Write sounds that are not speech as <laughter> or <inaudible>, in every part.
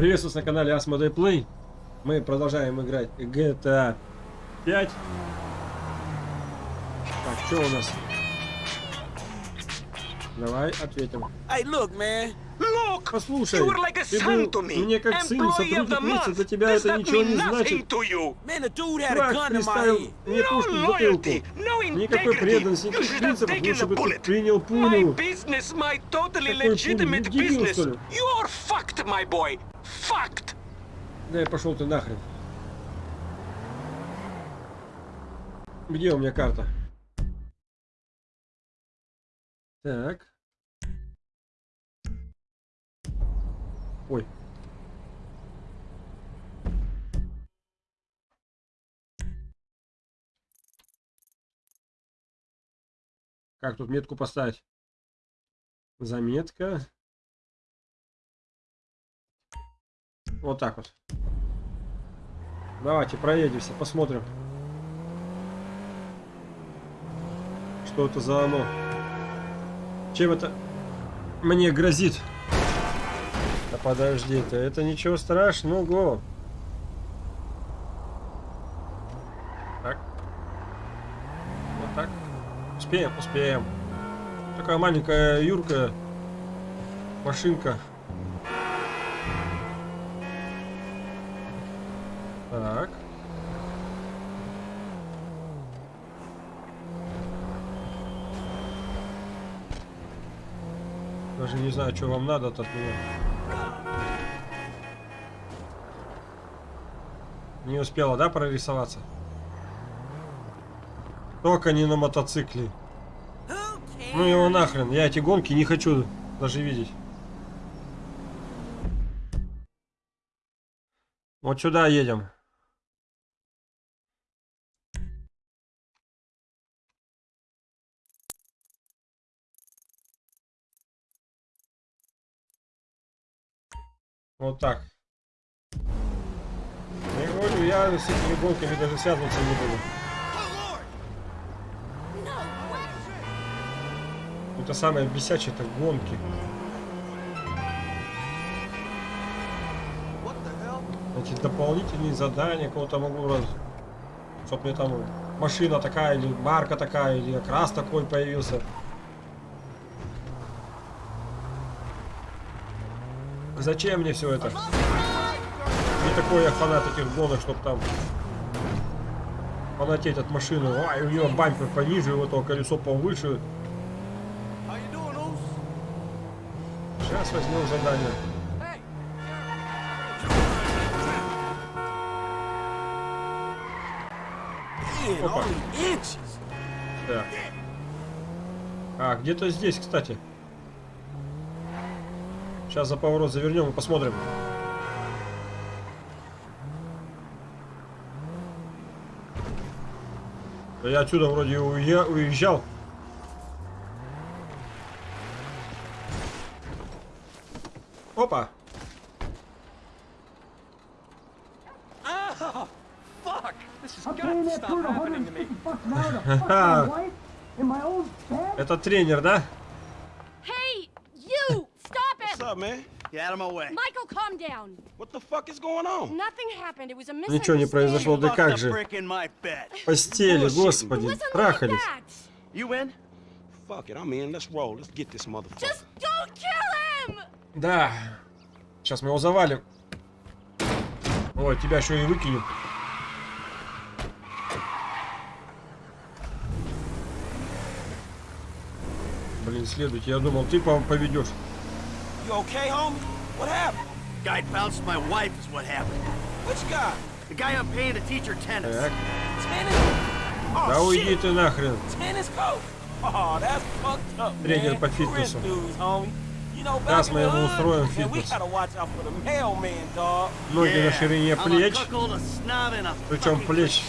Приветствую на канале Asmodee Play. Мы продолжаем играть GTA 5. Так, что у нас? Давай ответим. Hey, look, man. Послушай, ты был мне как сын, сотрудник месяца, для тебя это ничего не значит. my приставил мне пушку в no Никакой преданности, никаких принципов, лучше бы ты принял пулю. Какой пулю? дебил, что ли? Да и пошел ты нахрен. Где у меня карта? Так. Ой. Как тут метку поставить? Заметка. Вот так вот. Давайте проедемся, посмотрим. Что это за оно? Чем это мне грозит? Да подожди ты, это ничего страшного. Так. Вот так. Успеем, успеем. Такая маленькая Юрка. Машинка. Так. Даже не знаю, что вам надо от меня. Не успела, да, прорисоваться? Только не на мотоцикле. Ну его нахрен, я эти гонки не хочу даже видеть. Вот сюда едем. Вот так. Я говорю, я с этими гонками даже связываться не буду. Это самое бесячее, это гонки. Эти дополнительные задания, кого-то могу раз... Чтоб мне там машина такая, или марка такая, или окрас такой появился. Зачем мне все это? Не такой я фанат этих гонок, чтоб там фанатеть от машины. Ой, у нее бампер пониже, у этого колесо повыше. Сейчас возьмем задание. Опа. Так. А, где-то здесь, кстати. Сейчас за поворот завернем и посмотрим. Да я отсюда вроде уе- уезжал. Опа! Oh, fuck. This has I'm got paying to that stop bird happening to me. 150 bucks an hour to fuck my wife in my own bed? Это тренер, да? Hey, you! Stop What's it! Up, man? Get out of my way. Michael, calm down. What the fuck is going on? Nothing happened. It was a Ничего не произошло, да как же. in постели, господи, трахались. You win? Fuck it, I'm in. Let's roll. Let's get this motherfucker. Just don't kill him! Да. Сейчас мы его завалим. Ой, тебя еще и выкинем. Блин, следуйте. Я думал, ты по- поведешь. You okay, homie? What happened? Guy bounced my wife is what happened. Which guy? The guy I'm paying to teach her tennis. Так. Tennis? Oh, Да уйди shit. ты нахрен. Tennis coach? Oh, that's fucked up, Тренер man. по Rich фитнесу. dudes, homie. You know, back Сейчас мы ему устроим фитнес. gotta watch out for the mailman, dog. Ноги на Yeah, ширине плеч. Причем плеч.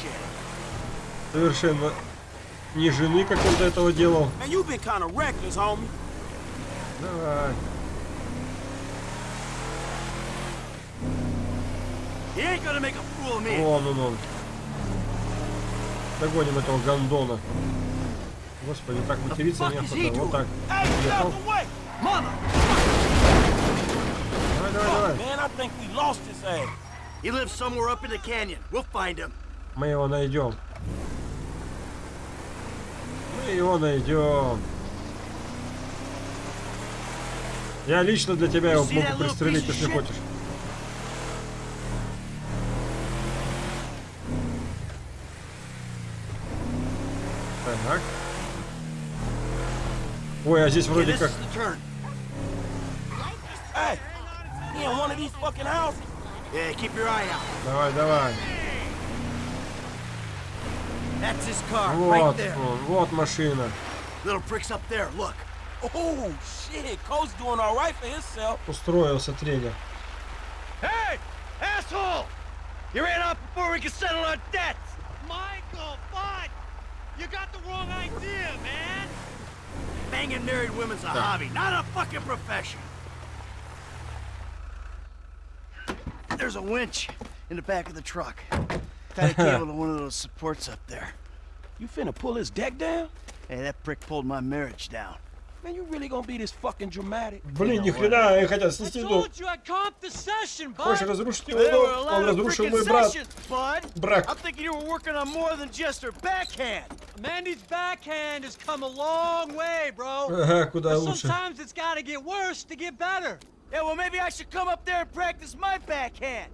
Совершенно не жены, как он до этого делал. Man, you been kind of reckless, homie. Давай. Вон он, он. Догоним этого Гандона. Господи, так материться неохота. Вот так. Давай, давай, давай. Мы его найдем. Мы его найдем. Я лично для тебя его могу пристрелить, если хочешь. Так. Ой, а здесь вроде как... Давай, давай. Вот, вот, машина. Устроился тренер. Hey, asshole! You ran off before we could settle our debts. Michael, bud! You got the wrong idea, man! Banging married women's a hobby, not a fucking profession. There's a winch in the back of the truck. Tied a cable to one of those supports up there. You finna pull his deck down? Hey, that prick pulled my marriage down. Man, you really gonna be this fucking dramatic? Блин, ни хрена, они хотят I снести дом. told you I comped the session, Хочешь bud! разрушить его There were a дом? lot Он of разрушил frickin' мой брат. sessions, bud. Брак. I'm thinking you were working on more than just her backhand. Mandy's backhand has come a long way, bro. Ага, куда But лучше. sometimes it's gotta get worse to get better. Yeah, well, maybe I should come up there and practice my backhand.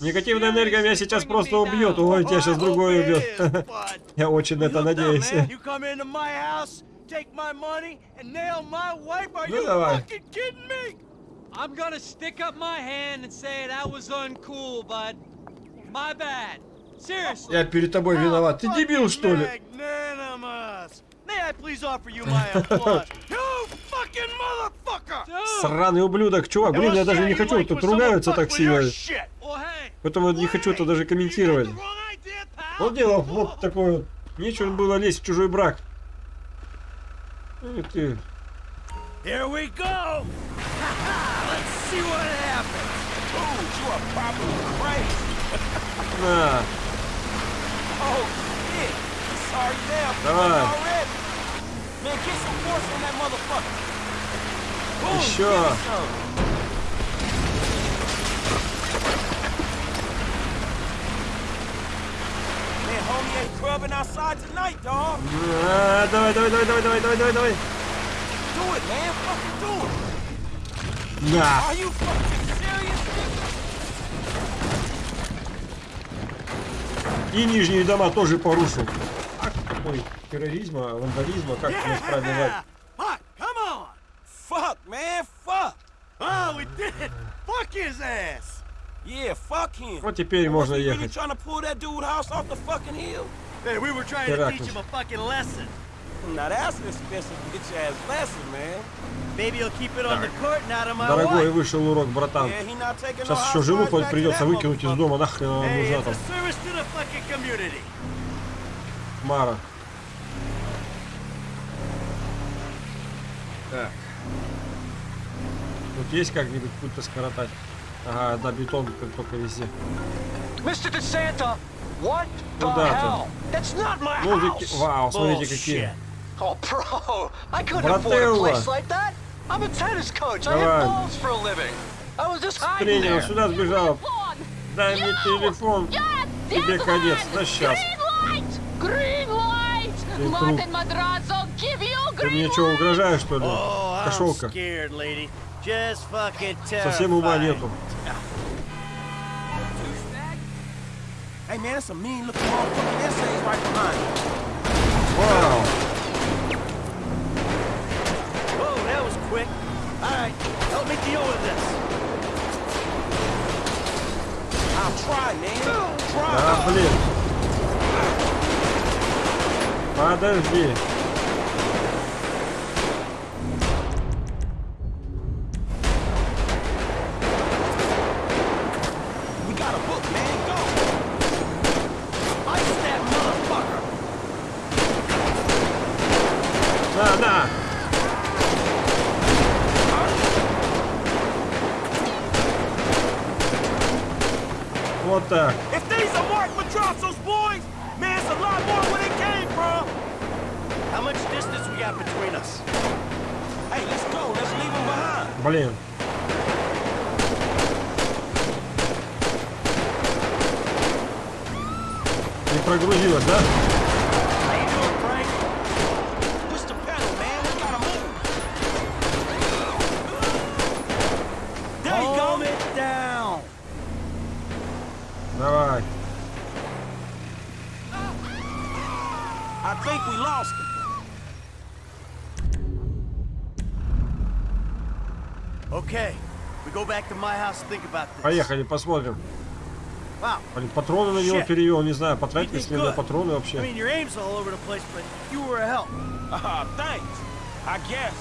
Негативная энергия меня сейчас просто убьет. Ой, тебя сейчас другой убьет. <laughs> Я очень на это надеюсь. <laughs> Ну давай. I'm gonna stick up my hand and say that was uncool, bud. My bad. Seriously. Я перед тобой виноват. Ты дебил, что ли? Magnanimous. Сраный ублюдок, чувак. Блин, я даже не хочу. Тут ругаются так сильно. Shit. Well, hey. Поэтому не хочу это даже комментировать. Он делал вот такой вот. Нечего было лезть в чужой брак. Ну и ты. Here we go! Let's see what happens. Dude, you are probably crazy. На. Oh, shit. Давай. Еще. give me some. Man, homie ain't clubbing outside tonight, dog. А, давай, давай, давай, давай, давай, давай, давай, давай. Serious? И нижние дома тоже порушил. Такой терроризма, вандализма, как это правильно назвать? Fuck, come on! Fuck, man. Fuck. Oh, we did it! Fuck his ass! Yeah, fuck him. Вот теперь можно he really ехать. trying to pull that dude house off the fucking hill? Hey, we were trying to Теракт. teach him a fucking lesson. Now that's an expensive bitch ass lesson, man. Maybe he'll keep it on the court, not on my Дорогой вышел урок, братан. Сейчас еще жену to придется выкинуть из дома. Нахрен она нужна там. Мара. Так. Тут есть как-нибудь путь-то скоротать? Ага, да, бетон как только везде. Мистер Десанто, Куда ты? Музыки. Вау, смотрите какие. Брателла. Давай. Тренер сюда сбежал. Дай мне телефон. Тебе конец. Да сейчас. Ты. Ты мне что, угрожаешь, что ли? Oh, Кошелка. Совсем ума нету. Hey man, that's a mean looking motherfucking essays right behind you. Вау. Whoa, that was quick. All right, help me deal with this. I'll try, man. Try. А, блин. Подожди. На, на! Вот так. Блин. Не прогрузилась, да? Think we lost him. Okay, we go back to my house think about this. Поехали, посмотрим. Wow. Блин, патроны на него перевел, не знаю, потратились ли на патроны I вообще. mean, your aim's all over the place, but you were a help. Ah, thanks. I guess.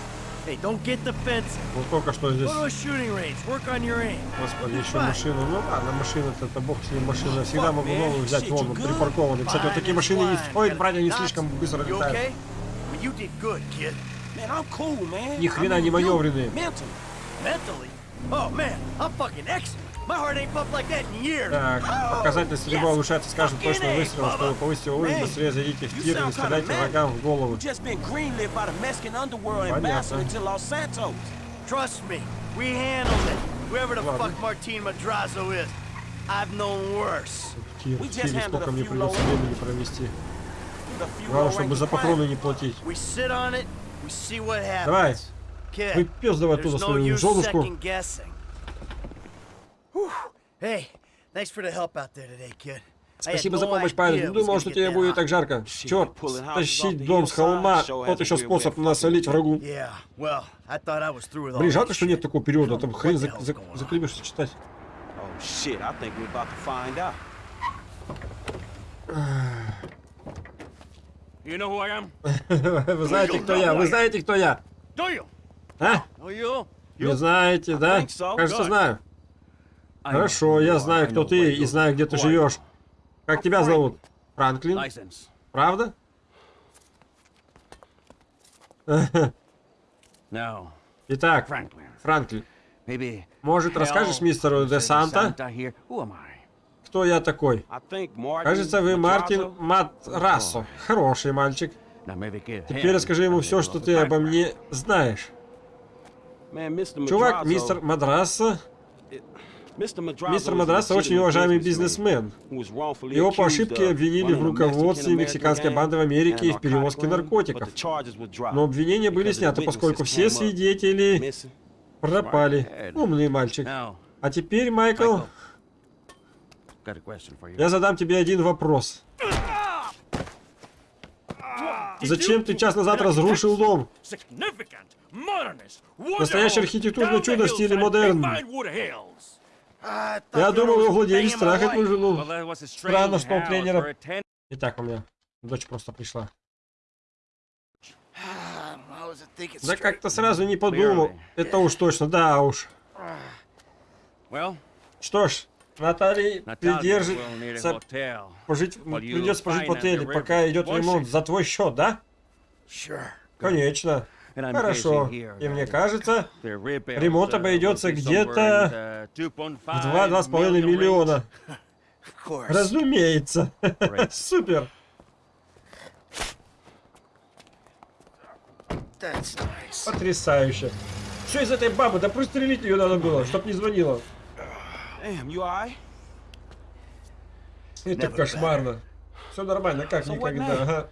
Hey, don't get defensive. Вот только что здесь, господи, еще машину. Ну ладно, машина-то, это бог с ним машина. Всегда могу новую взять, вон, припаркованный. Кстати, вот такие машины не fine. стоит Got брать, они knots? слишком быстро летают. Ни хрена не маневренные. Mentally? Oh, man, I'm fucking excellent. Так, показатель стрельба улучшается с каждым точным выстрелом. Чтобы повысить его уровень, быстрее зайдите в тир и стреляйте врагам в голову. Понятно. Trust me, we handled it. Whoever the Ладно. fuck Martin Madrazo is, I've known worse. Тир, We в just тире handled сколько a мне few придется low- времени провести. Главное, чтобы за патроны не платить. We sit on it, we Спасибо за помощь, парень. Не думал, что тебе будет так жарко. Черт, тащить дом с холма, a еще способ насолить врагу. Yeah, well, I thought I was through with all Блин, жалко, что нет такого периода, там хрен the за, hell's за, going on? заклебешься читать. Oh shit, I think we're about to find out. You know who I am? Вы знаете, кто я? Вы знаете, кто я? Do you? А? Oh, you? Не знаете, да? think so. Кажется, знаю. Хорошо, я знаю, кто ты и знаю, где ты живешь. Как тебя зовут? Франклин? Правда? <laughs> Итак. Франклин, может, расскажешь мистеру Де. Санта, кто я такой? Кажется, вы Мартин. Матрассо. Хороший мальчик. Теперь расскажи ему все, что ты обо мне знаешь. Чувак, мистер. Madrazo мистер Мадрасса очень уважаемый бизнесмен. Его по ошибке обвинили в руководстве мексиканской банды в Америке и в перевозке наркотиков. Но обвинения были сняты, поскольку все свидетели пропали. Умный мальчик. А теперь, Майкл, я задам тебе один вопрос. Зачем ты час назад разрушил дом? Настоящее архитектурное чудо в стиле модерн. Я думал, my трахает wife. мою жену. Странно, что он house тренера. Итак, у меня дочь просто пришла. Да как-то сразу не подумал. Это уж точно, да уж. Что ж, Наталья придержится пожить, придется пожить в отеле, пока идет ремонт. За твой счет, да? Конечно. Хорошо. И мне кажется, ремонт uh, обойдется где-то somewhere in the 2.5 в 2-2,5 million миллиона. <laughs> Разумеется. <laughs> Супер. Потрясающе. Что из этой бабы? Да пристрелить ее надо было, чтоб не звонила. Это кошмарно. Все нормально, как никогда. Ага.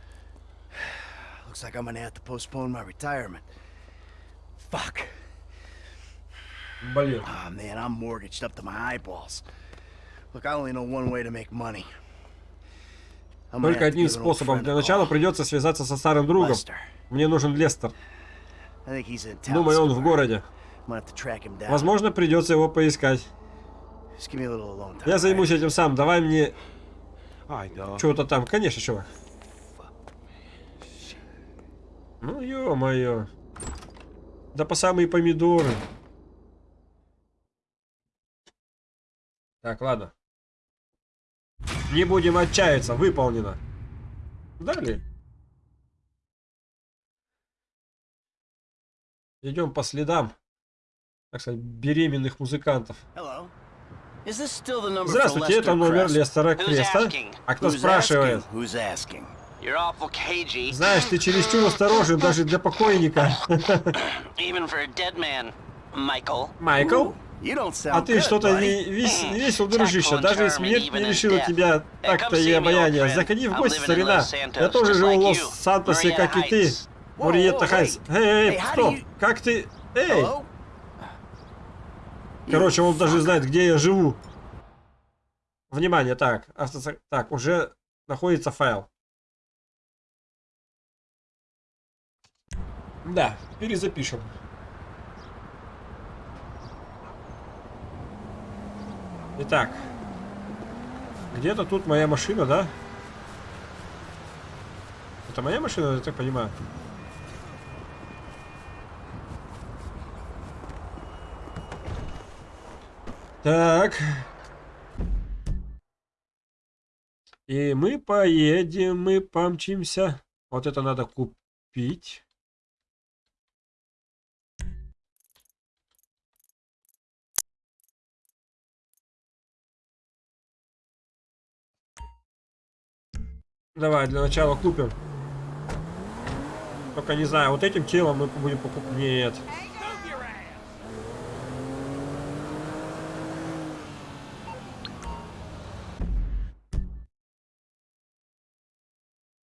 Looks like I'm gonna have to postpone my retirement. Fuck. Блин. Oh man, I'm mortgaged up to my eyeballs. Look, I only know one way to make money. Только одним способом. Для начала придется связаться со старым другом. Мне нужен Лестер. Думаю, он в городе. Возможно, придется его поискать. Я займусь этим сам. Давай мне чего-то там. Конечно, чувак. Ну, ё-моё. Да по самые помидоры. Так, ладно. Не будем отчаяться. Выполнено. Далее. Идем по следам, так сказать, беременных музыкантов. Здравствуйте, это номер? Лестера Креста. А кто спрашивает? Знаешь, ты чересчур осторожен даже для покойника. <laughs> even for a dead man. Michael. Майкл? You don't sound А ты что-то не вес, не весел, дружище. Даже смерть не death. тебя Hey, так-то come и friend. Заходи в I'm гости, living in старина. Я тоже живу в. Лос-Сантосе, как и ты. Хайнс. hey. Эй, эй, Hey, how do стоп. you- Как ты... Эй! Короче, он даже знает, где я живу. Внимание, так. автосо- Так, уже находится файл. Да, перезапишем. Итак. Где-то тут моя машина, да? Это моя машина, я так понимаю? Так. И мы поедем, мы помчимся. Вот это надо купить. Давай, для начала купим. Только не знаю, вот этим телом мы будем покупать. Нет.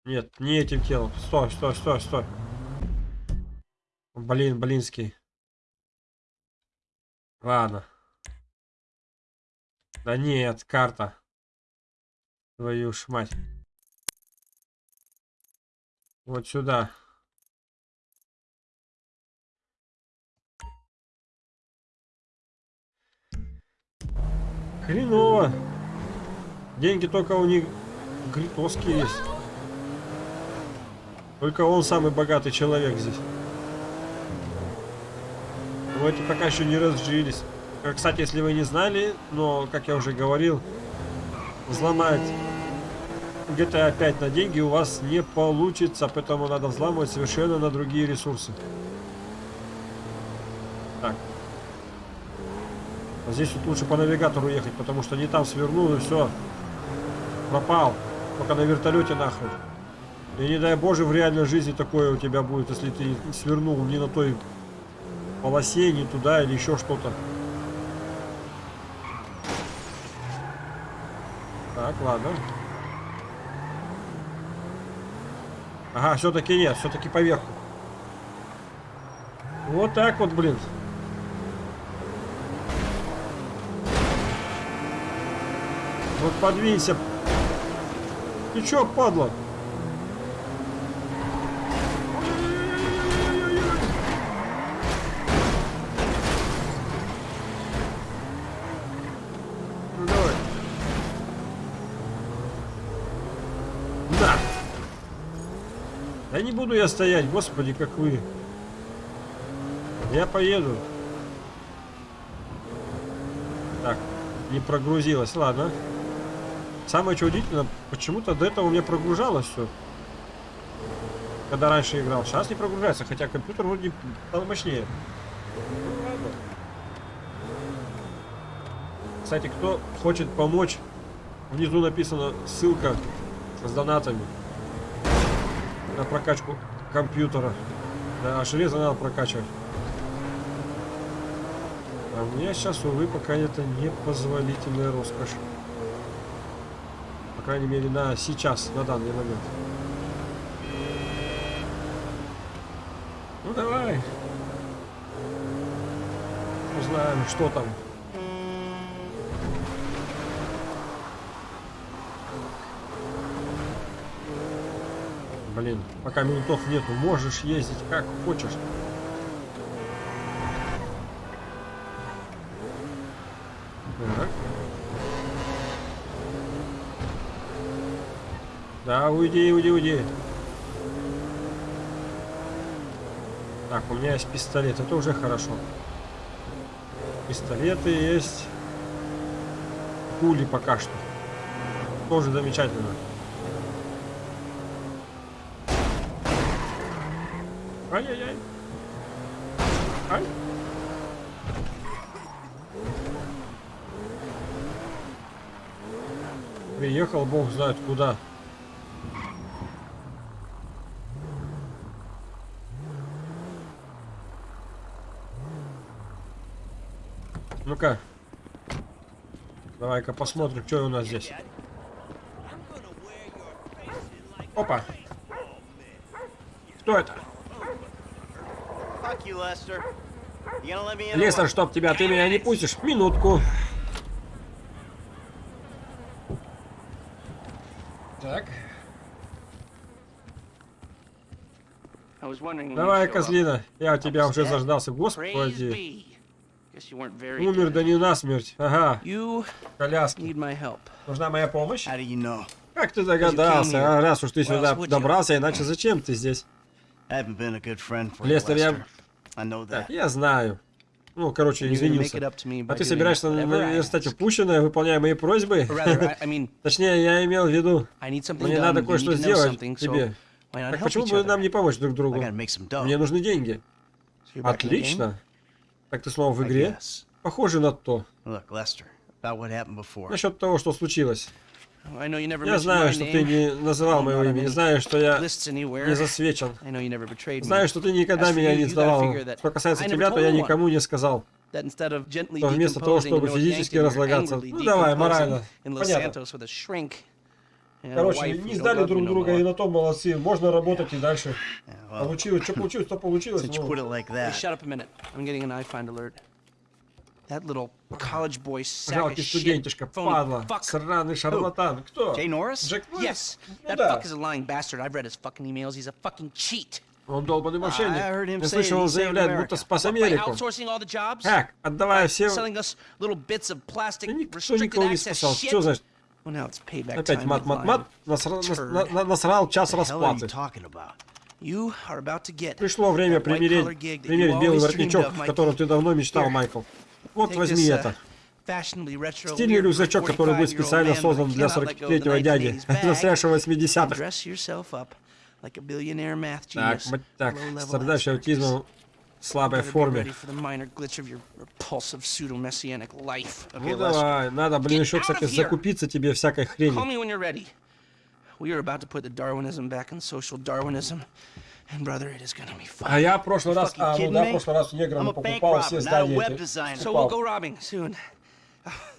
Нет, не этим телом. Стой, стой, стой, стой. Блин, блинский. Ладно. Да нет, карта. Твою ж мать. Вот сюда. Хреново. Деньги только у них гритовские есть. Только он самый богатый человек здесь. Но эти пока еще не разжились. Э, Кстати, если вы не знали, но, как я уже говорил, взломать GTA 5 на деньги у вас не получится, поэтому надо взламывать совершенно на другие ресурсы. Так. А здесь вот лучше по навигатору ехать, потому что не там свернул и все. Пропал. Только на вертолете нахрен. И не дай боже, в реальной жизни такое у тебя будет, если ты свернул не на той полосе, не туда или еще что-то. Так, ладно. Ага, все-таки нет, все-таки поверху. Вот так вот, блин. Вот подвинься. Ты чё, падла? Не буду я стоять, господи, как вы. Я поеду. Так, не прогрузилось, ладно. Самое что удивительно, почему-то до этого у меня прогружалось все. Когда раньше играл. Сейчас не прогружается, хотя компьютер вроде стал мощнее. Кстати, кто хочет помочь, внизу написана ссылка с донатами на прокачку компьютера. Да, а железо надо прокачивать. А меня сейчас, увы, пока это непозволительная роскошь. По крайней мере, на сейчас, на данный момент. Ну давай. Узнаем, что там. Блин, пока минутов нету, можешь ездить как хочешь. Так. Да, уйди, уйди, уйди. Так, у меня есть пистолет, это уже хорошо. Пистолеты есть. Пули пока что. Тоже замечательно. Ай-яй-яй. Ай. Приехал, бог знает куда. Ну-ка. Давай-ка посмотрим, что у нас здесь. Опа. Кто это? Fuck you, Lester. You gonna let me in? or Лестер, what? чтоб тебя, ты меня не пустишь. Минутку. Так. Давай, козлина. Я тебя уже заждался. Господи. Умер, да не насмерть. Ага. Коляски. Нужна моя помощь? Как ты догадался? А, раз уж ты сюда добрался, иначе зачем ты здесь? Лестер, я... Так, я знаю. Ну, короче, извинился. А ты собираешься наверстать ask. упущенное, выполняя мои просьбы? <laughs> Точнее, я имел в виду, мне надо кое-что сделать тебе. Так почему бы нам не помочь друг другу? Мне нужны деньги. Отлично. Так ты снова в игре? Похоже на то. Насчет того, что случилось. I know you never Я знаю, что ты не называл моего имени. Знаю, что я не засвечен. Знаю, что ты никогда меня не сдавал. Что касается тебя, то я никому не сказал. что вместо того, чтобы физически разлагаться, ну, давай, морально. Понятно. Короче, не сдали друг друга, и на том молодцы. Можно работать и дальше. Получилось, что получилось, то получилось. ну. put it like Hey, that, little college boy sack of shit. падла, fuck. сраный шарлатан. Кто? Jay Norris? Джек Норрис? Yes, Ну that да. fuck is a lying bastard. I've read his fucking emails. He's a fucking cheat. Он долбанный мошенник. Я слышал, он заявляет, будто спас Америку. Как? Отдавая все... Никто никого не спасал. Что значит? Опять мат-мат-мат. with Насра- нас- turd. на- на- Насрал час расплаты. Пришло время примерить, примерить белый воротничок, о котором ты давно мечтал. Майкл. Вот возьми uh, это. Стильный рюкзачок, который будет 45-year-old специально создан для cannot let go of the 43-го дяди, 1980s bag застрявшего and 80-х. dress yourself up like a billionaire math Так, мать так, страдающий аутизмом в слабой форме. Ну давай, надо, блин, еще, кстати, закупиться тебе всякой хрени. We are about to put the Darwinism back in social Darwinism. А я в прошлый раз, а, ну да, в прошлый раз неграм покупал все здания эти. Покупал. soon.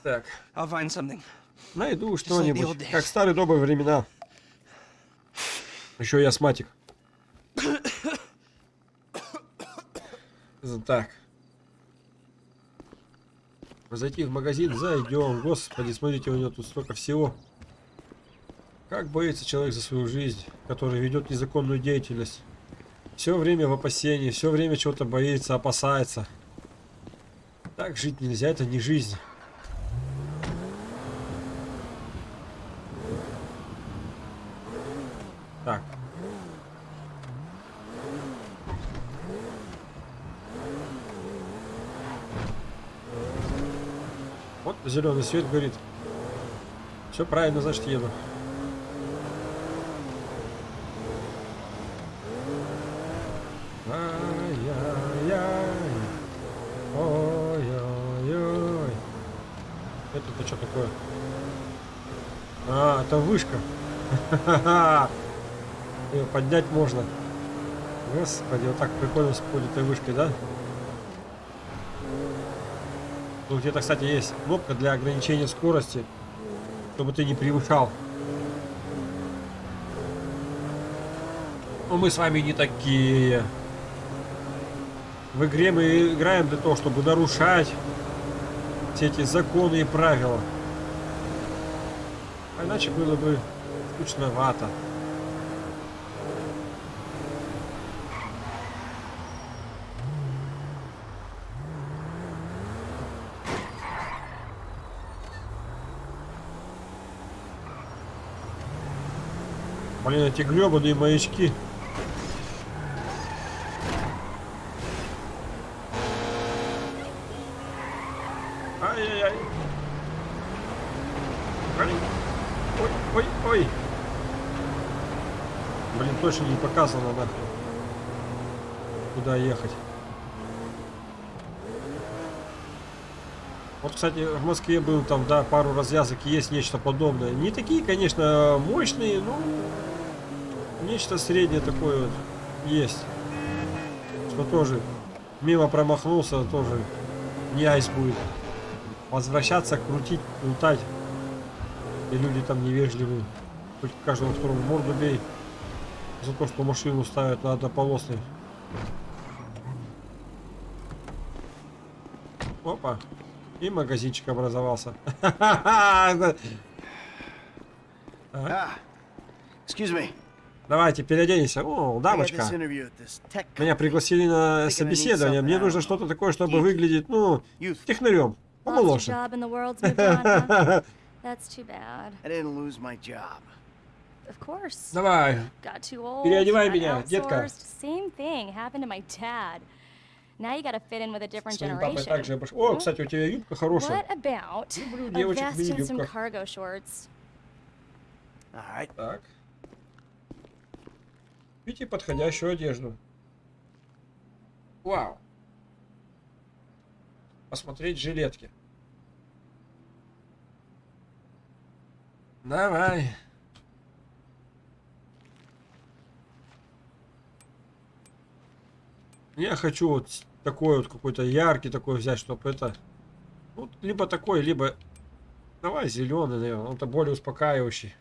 Так, найду что-нибудь, как старые добрые времена. Еще и астматик. <coughs> Так. Зайти в магазин, зайдем. Господи, смотрите, у него тут столько всего. Как боится человек за свою жизнь, который ведет незаконную деятельность. Все время в опасении, все время чего-то боится, опасается. Так жить нельзя, это не жизнь. Так. Вот зеленый свет горит. Все правильно, значит еду. Такое? А, это вышка. <laughs> Ее поднять можно. Господи, вот так прикольно с поднятой вышкой, да? Тут где-то, кстати, есть кнопка для ограничения скорости, чтобы ты не превышал. Но мы с вами не такие. В игре мы играем для того, чтобы нарушать все эти законы и правила. Иначе было бы скучновато. Блин, эти гребаные маячки. Ай-яй-яй. Блин. Ой, ой, ой. Блин, точно не показано нахуй. Куда ехать. Вот, кстати, в Москве был там, да, пару развязок, есть нечто подобное. Не такие, конечно, мощные, но нечто среднее такое вот есть. Что тоже мимо промахнулся, тоже не айс будет. возвращаться, крутить, лутать. И люди там невежливые. Хоть каждого второго морду бей. За то, что машину ставят на однополосный. Опа. И магазинчик образовался. <laughs> Ah, excuse me. Давайте переоденемся. О, дамочка. Меня пригласили на собеседование. Мне нужно что-то такое, чтобы выглядеть, ну, технарем. Помоложе. <laughs> Давай. Got too old. Переодевай меня, детка. Same thing happened to my dad. Now you gotta fit in with a different Своим папой generation. также обош- О, кстати, у тебя юбка хорошая. What about Люблю a девочек в мини-юбках. Так. Купите подходящую одежду. Вау. Посмотреть жилетки. Давай. Я хочу вот такой вот какой-то яркий такой взять, чтобы это... Ну, либо такой, либо... Давай зеленый, наверное. Он-то более успокаивающий.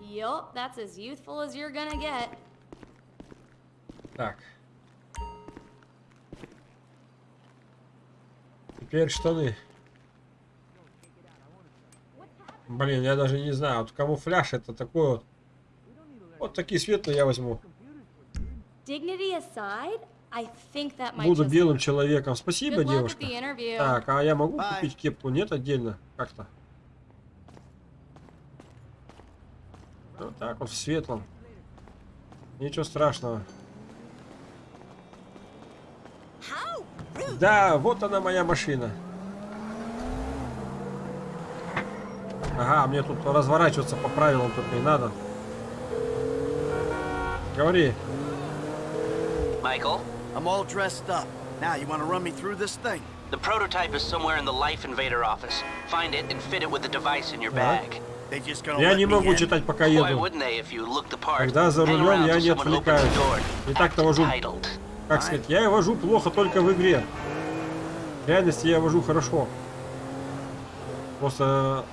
Yup, that's as youthful as you're gonna get. Так. Теперь штаны. Блин, я даже не знаю, вот камуфляж это такой вот. Вот такие светлые я возьму. Буду белым человеком. Спасибо, девушка. Так, а я могу Bye. купить кепку? Нет, отдельно? Как-то. Вот так вот в светлом. Ничего страшного. Да, вот она моя машина. Ага, мне тут разворачиваться по правилам тут не надо. Говори. Michael, I'm all dressed up. Now, you want to run me through this thing? the prototype is somewhere in the Life Invader office. Find it and fit it with the device in your bag. They just gonna Я не могу читать, пока Why еду. wouldn't they if you look the part? Когда за рулем я не отвлекаюсь. И так-то вожу. Как сказать, я и вожу плохо только в игре. В реальности я вожу хорошо. Просто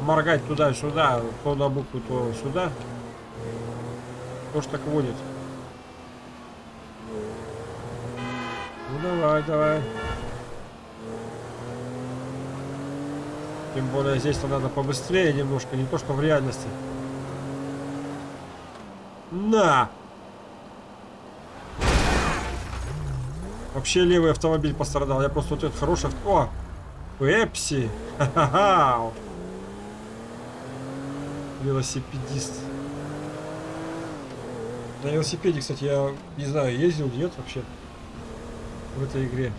моргать туда-сюда, то на букву, то сюда. Тоже так водит. Ну давай, давай. Тем более здесь-то надо побыстрее немножко, не то что в реальности. На! Вообще левый автомобиль пострадал. Я просто вот этот хороший... О! Пепси! Ха-ха-ха! Велосипедист. На велосипеде, кстати, я не знаю, ездил, нет вообще в этой игре.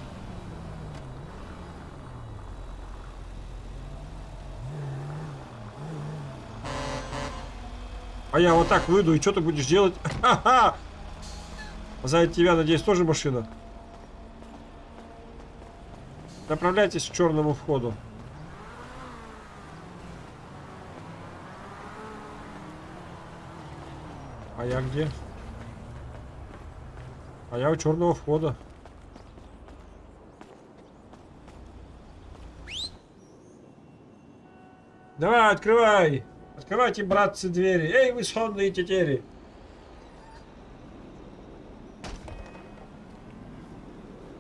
А я вот так выйду, и что ты будешь делать? <laughs> Ха-ха! За тебя, надеюсь, тоже машина? Направляйтесь к черному входу. А я где? А я у черного входа. Давай, открывай! Открывайте, братцы, двери. Эй, вы сонные тетери!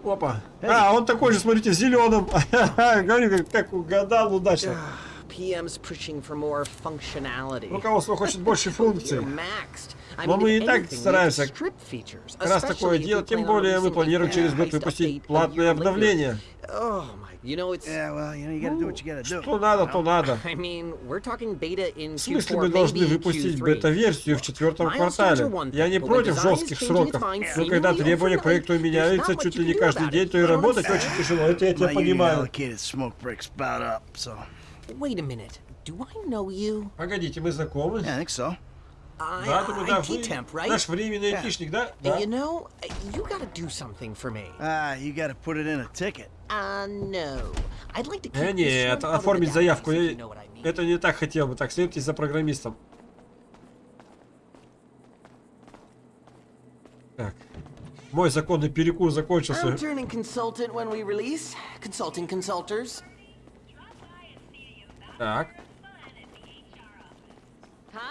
Опа. А, он такой же, смотрите, в зеленом. <laughs> Говорю, как, как угадал удачно. PM's pushing for more functionality. Руководство хочет больше функций. You're maxed. Но мы и так стараемся как раз такое делать. Тем более мы планируем через год выпустить платное обновление. Oh. Что надо, то надо. В смысле Q4, мы должны выпустить Q3. бета-версию в четвертом квартале? Я не против жестких сроков, но когда требования к проекту меняются чуть ли не каждый день, то и работать очень тяжело. Это я тебя понимаю. Pогодите, мы знакомы? Да, думаю, да, вы temp, right? наш временный айтишник, да? Да. You know, you gotta do something for me. Ah, you gotta put it in a ticket. Uh, no. I'd like to keep Э, нет, оформить заявку, я- you know what I mean. это не так хотел бы. Так, следуйте за программистом. Так. Мой законный перекур закончился. I'm turning consultant when we release. Consulting consulters. Так.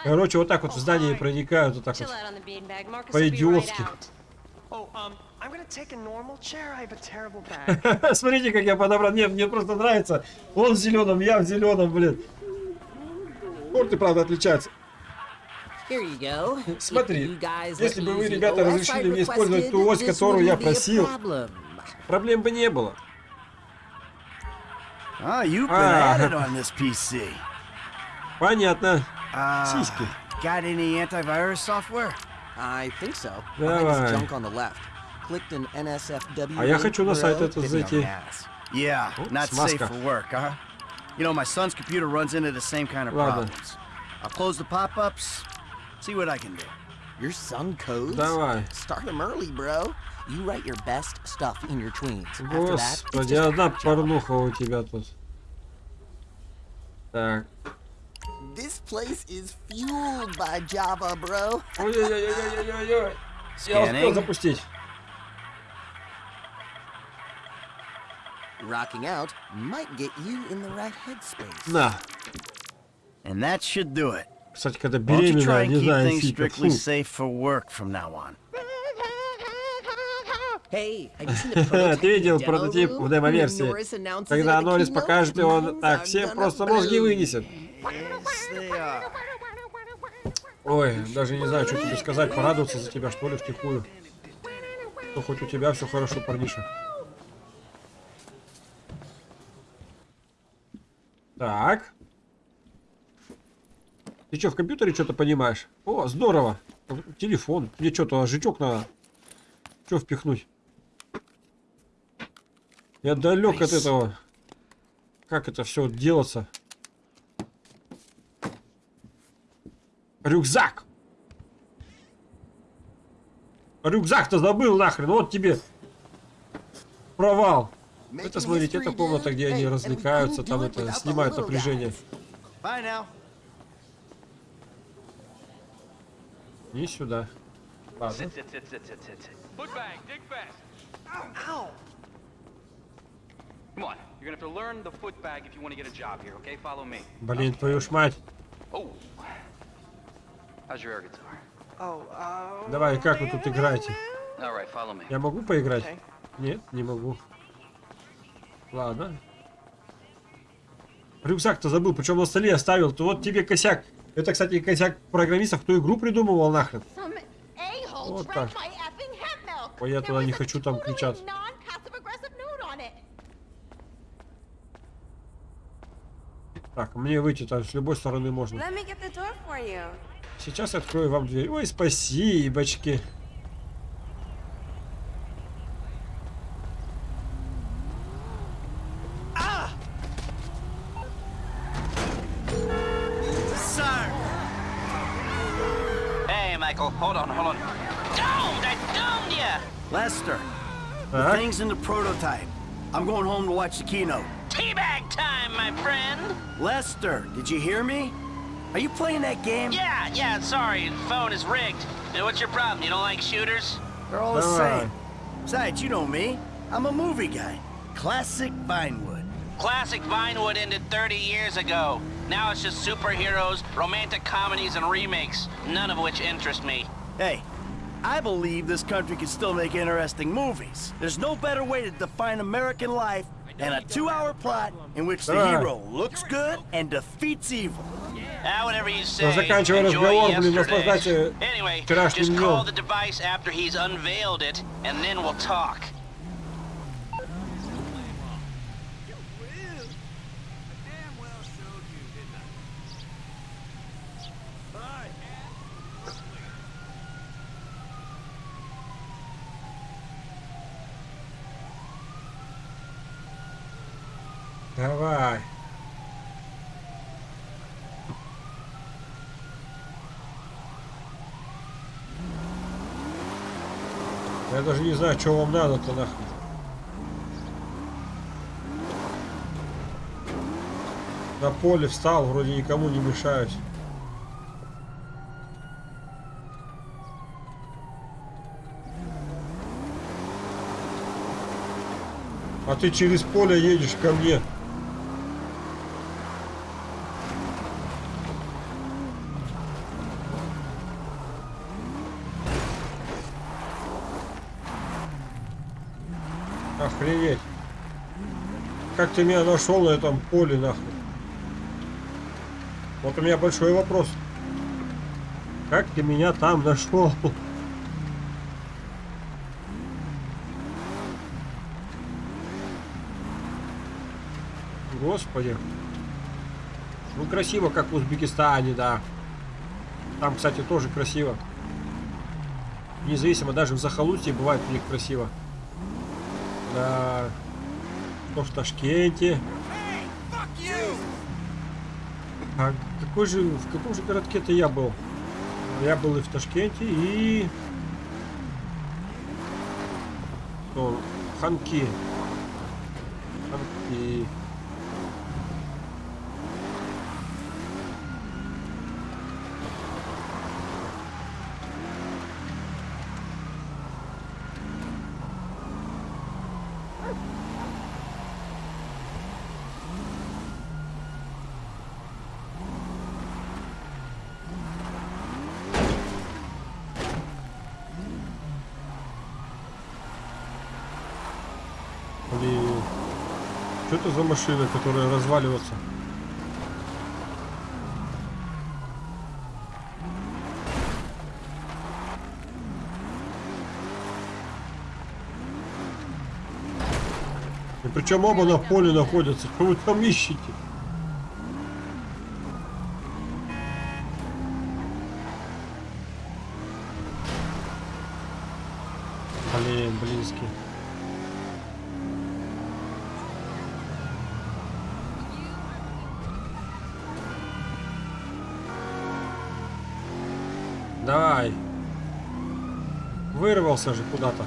Короче, вот так вот в здание проникают, вот так вот. По-идиотски. Oh, um. Смотрите, как я подобрал. Нет, мне просто нравится. Он в зеленом, я в зеленом, блин. Корты, правда, отличаются. Смотри, если бы вы, ребята, разрешили мне использовать ту ось, которую я просил, проблем бы не было. Ah, Ah. PC. Понятно. Uh, Сиськи. got any antivirus software? I think so. Давай. Behind this junk on the left. Clicked an NSFW. А я хочу на bro. сайт это зайти. Yeah, Oh, not safe смазка. for work, huh? You know, my son's computer runs into the same kind of Ладно. problems. I'll close the pop-ups, see what I can do. Your son codes? Давай. Start him early, bro. You write your best stuff in your tweens. After that, it's Господи, just одна hack job. порнуха у тебя тут. Так. This place is fueled by Java, bro. Ой-ой-ой-ой-ой-ой. Я успел Scanning. запустить. Rocking out might get you in the right headspace. На. And that should do it. Кстати, когда беременная, не знаю, сика. strictly safe for work from now on? Ты видел прототип в демо-версии? Когда Норрис покажет, minds так gonna просто мозги вынесет. Ой, даже не знаю, что тебе сказать, порадоваться за тебя, что ли, втихую. Ну, хоть у тебя все хорошо, парниша. Так. Ты что, в компьютере что-то понимаешь? О, здорово. Телефон. Мне что-то жучок надо. Что впихнуть? Я далек от этого. Как это все делаться? Рюкзак! Рюкзак-то забыл нахрен, вот тебе провал. Это, смотрите, это комната, где они развлекаются, там это, снимают напряжение. Не сюда. Ладно. Блин, твою ж мать. Oh. How's your air guitar? Oh, uh. Давай, как вы тут играете? All right, follow me. Я могу поиграть? Okay. Нет, не могу. Ладно. Рюкзак-то забыл, причем на столе оставил. То вот тебе косяк. Это, кстати, косяк программистов, кто игру придумывал нахрен. Вот так. Ой, я туда не хочу, там totally кричат. non-passive-aggressive note on it. Так, мне выйти там с любой стороны можно. Let me get the door for you. Сейчас открою вам дверь. Ой, спасибочки. Sir! Hey, Michael, hold on, hold on. Doomed! I doomed ya! Lester, the Так. thing's in the prototype. I'm going home to watch the keynote. Teabag time, my friend! Lester, did you hear me? Are you playing that game? Yeah, yeah, sorry. Phone is rigged. What's your problem? You don't like shooters? They're all the all same. Right. Besides, you know me. I'm a movie guy. Classic Vinewood. Classic Vinewood ended 30 years ago. Now it's just superheroes, romantic comedies, and remakes, none of which interest me. Hey, I believe this country can still make interesting movies. There's no better way to define American life than a two-hour plot in which the hero looks good and defeats evil. Ah, whatever you say. Ну, заканчивай Enjoy разговор, блин, yesterday. наслаждайся Anyway, вчерашним just call днем. the Я даже не знаю, что вам надо-то нахуй. На поле встал, вроде никому не мешаюсь. А ты через поле едешь ко мне. Как ты меня нашел на этом поле нахуй? Вот у меня большой вопрос. Как ты меня там нашел? Господи. Ну красиво, как в Узбекистане, да. Там, кстати, тоже красиво. Независимо, даже в Захолустье бывает у них красиво. Да. То в Ташкенте. А какой же, в каком же городке-то я был? Я был и в Ташкенте, и... Ханки. Ханки. Блин. Что это за машина, которая разваливается? И причем оба на поле находятся. Что вы там ищете? Вырвался же куда-то.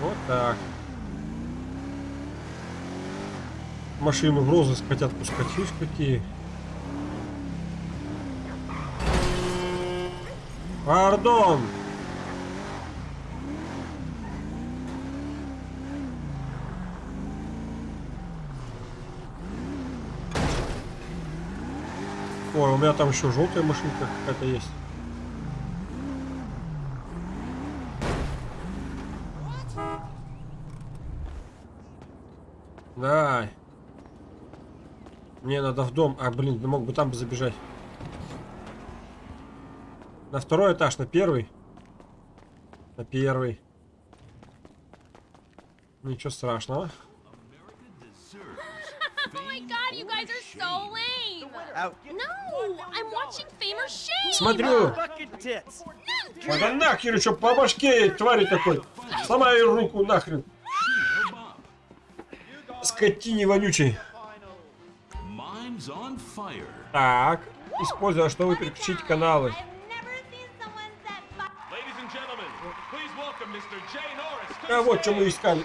Вот так. Машину в розыск хотят пускать. Видишь, какие. Пардон. Ой, у меня там еще желтая машинка какая-то есть. Давай. Мне надо в дом. А, блин, мог бы там бы забежать. На второй этаж, на первый. На первый. Ничего страшного. <laughs> oh my god, you guys are so lame! No, Смотрю. А да нахер еще по башке твари такой. Сломай руку нахрен. Скотине вонючей. Fire. Так, используя, чтобы переключить каналы. А вот что мы искали.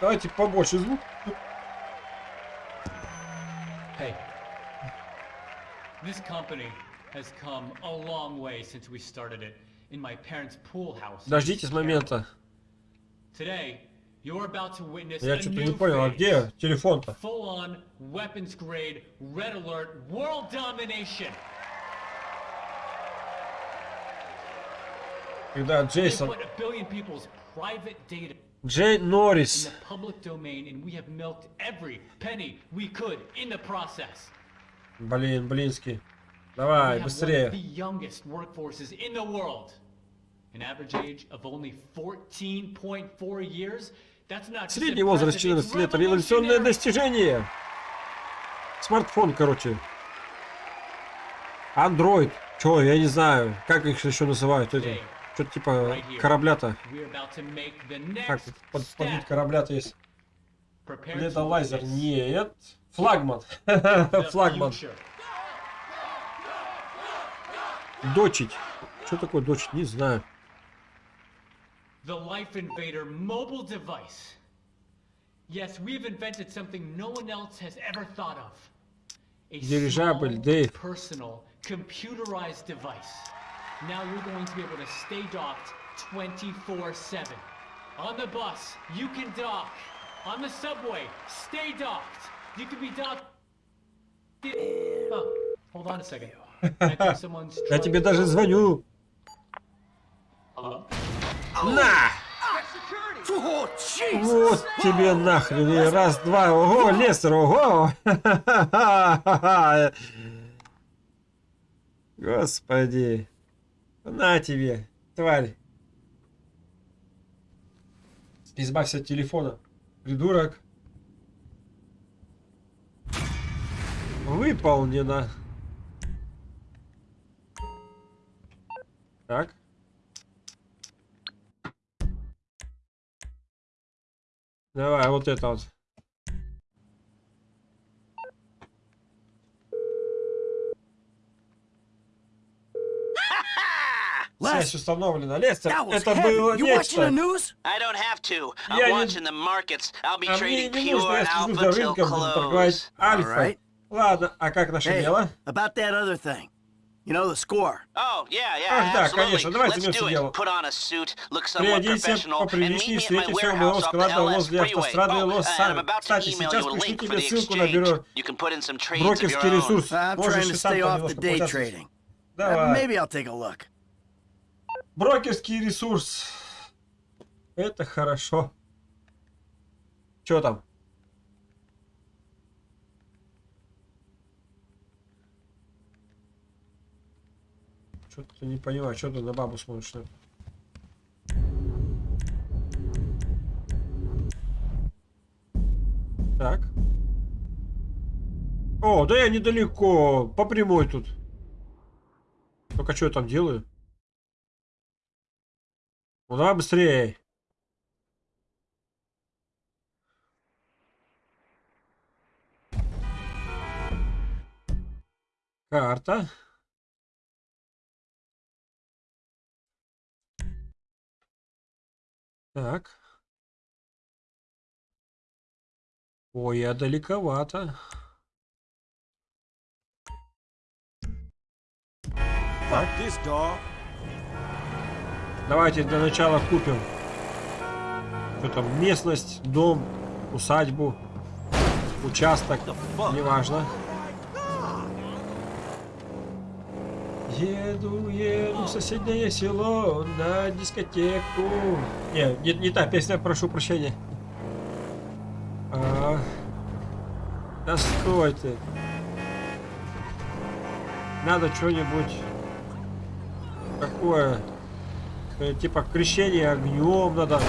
Давайте побольше звук. This company has come a long way since we started it in my parents' pool house. in Дождитесь момента. Today, you're about to witness Я a что-то new не понял, а phase. где телефон-то? Full-on, weapons-grade, red alert, world domination. Когда They Джейсон... put a billion people's private data Джей in Норрис. the public domain, and we have milked every penny we could in the process. Блин, блинский. We Давай, быстрее. the youngest workforces in the world. An average age of only 14.4 years. That's not just Средний возраст impressive, it's 14 лет. Революционное достижение. Смартфон, короче. Андроид. Чё, я не знаю. Как их еще называют? Что-то типа корабля-то. We're about to make the Как next под, под вид step. корабля-то есть? Witness Нет. Флагман. the Флагман. Дочить. Что такое дочить? Не знаю. The Life Invader mobile device. Yes, we've invented something no one else has ever thought of. a Дирижабль, small, Дэйв. personal, computerized device. Now you're going to be able to stay docked 24-7. On the bus, you can dock. On the subway, stay docked. You can be docked. Oh, hold on a second. I think someone's <laughs> Я тебе даже звоню. Hello? На! Вот тебе нахрен. Раз, два. Ого, Лестер, ого! <laughs> Господи. На тебе, тварь. Избавься от телефона. Придурок. Выполнено. Так. Давай, вот это вот. Связь установлена. Лестер, That was это heavy. было You watching the нечто. news? I don't have to. I'm Я не- watching the markets. I'll be А мне trading не нужно, pure я слежу alpha за till рынком, буду торговать close. альфа. Alright. Ладно, а как наше Hey, дело? about that other thing. You know the score. Oh, yeah, yeah, Ах, да, absolutely. конечно, давайте Let's займемся do it. делом. Put on a suit, look somewhat Приоденься professional, and meet поприличнее, me at my встретимся у моего warehouse off the склада LS возле freeway. автострады Oh, and I'm Лос-Сан. about to Кстати, email сейчас you a пришлю link for тебе the ссылку на бюро exchange. You can put in some trades of your брокерский own. ресурс. I'm Можешь trying и to сам stay там off the немножко day поучаствовать. trading. Uh, Давай. maybe I'll take a look. Брокерский ресурс. Это хорошо. Что там? Что-то не понимаю, что ты на бабу смотришь? ли? Так. О, да я недалеко. По прямой тут. Только что я там делаю? Ну давай быстрее. Карта. Так. Ой, я далековато. Так. Давайте для начала купим. Что там, местность, дом, усадьбу, участок, неважно. Еду, еду в соседнее село на дискотеку. Не, не, не та песня, прошу прощения. А, да стой ты. Надо что-нибудь такое, типа крещение огнем надо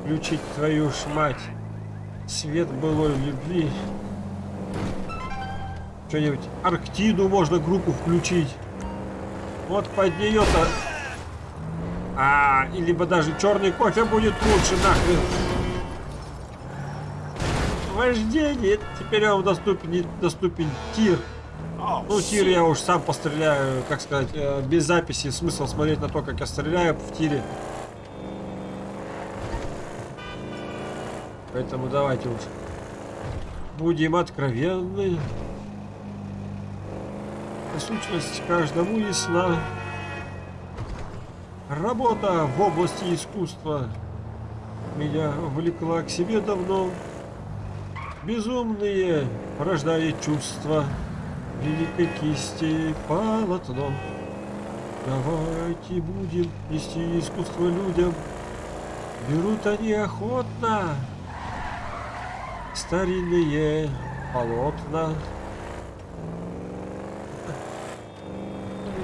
включить твою ж мать. Свет былой любви. Что-нибудь Арктиду можно группу включить. Вот под нее-то... А, и либо даже черный кофе будет лучше нахрен. Вождение. Теперь вам доступен, доступен тир. Ну, тир я уж сам постреляю, как сказать, э, без записи. Смысл смотреть на то, как я стреляю в тире. Поэтому давайте уж будем откровенны. Сущность каждому ясна. Работа в области искусства меня влекла к себе давно. Безумные рождает чувства великой кисти полотно. Давайте будем нести искусство людям. Берут они охотно старинные полотна.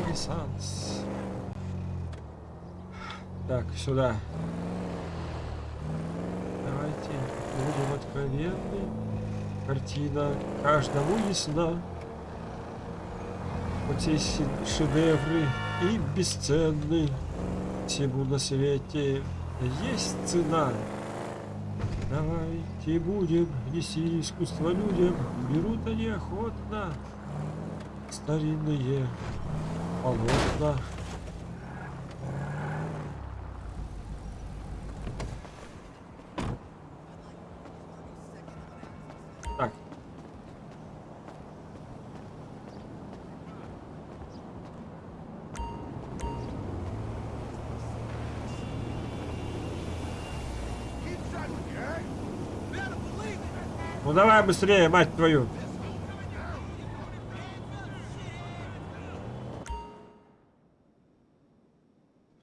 Ренессанс. Так, сюда. Давайте будем откровенны. Картина каждому ясна. Вот эти шедевры и бесценны. Всему на свете есть цена. Давайте будем нести искусство людям. Берут они охотно. Старинные полотна. Давай быстрее, мать твою.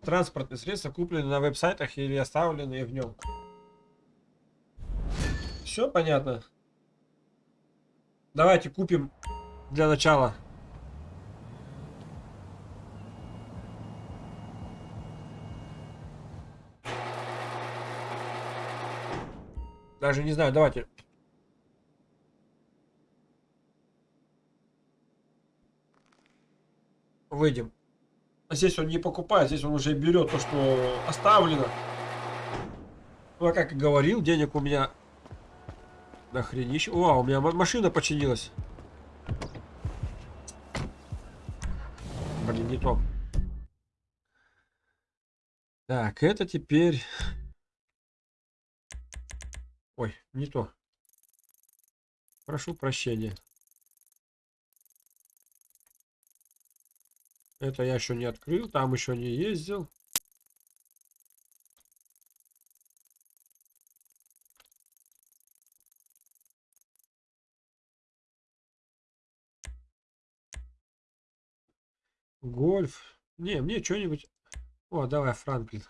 Транспортные средства куплены на веб-сайтах или оставленные в нем. Все понятно. Давайте купим для начала. Даже не знаю, давайте. Выйдем. А Здесь он не покупает, здесь он уже берет то, что оставлено. Ну, а как и говорил, денег у меня нахренище. О, у меня ма- машина починилась. Блин, не то. Так, это теперь... Ой, не то. Прошу прощения. Это я еще не открыл, там еще не ездил. Гольф. Не, мне что-нибудь... О, давай, Франклин.